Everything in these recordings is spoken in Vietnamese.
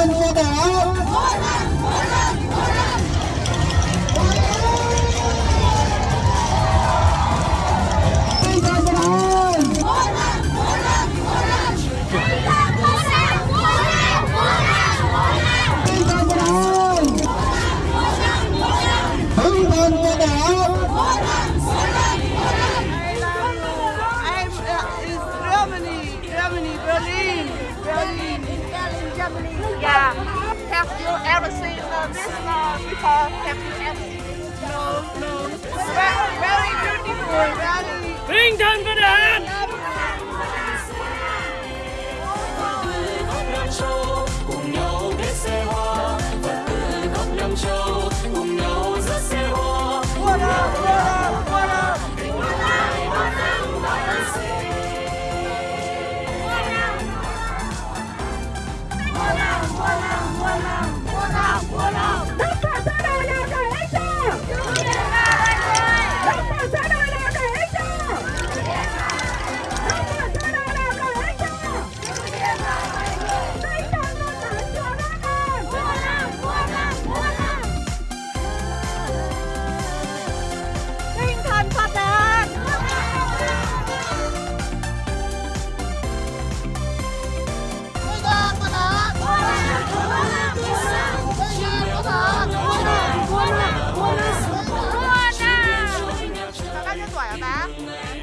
Run for the heart! this love for. No, no. The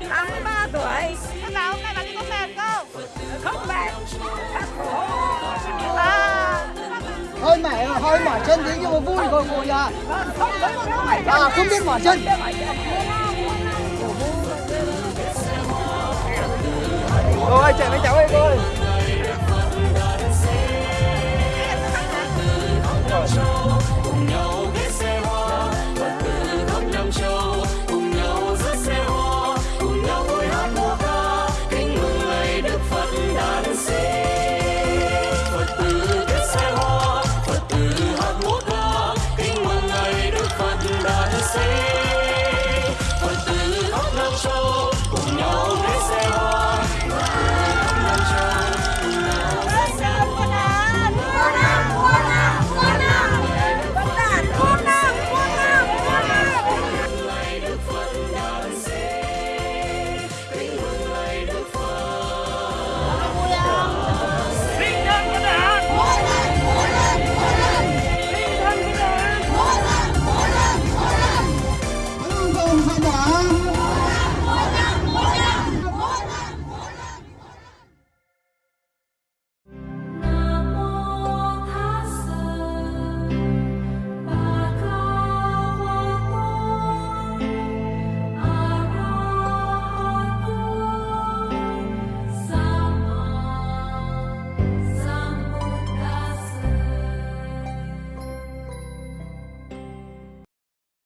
83 tuổi. Thế bà hôm nay bà đi có mệt không? không mệt khắc khổ. À, hơi mỏi hơi mỏi chân tí nhưng mà vui rồi cô nói à không biết mỏi chân. Cô ơi chạy với cháu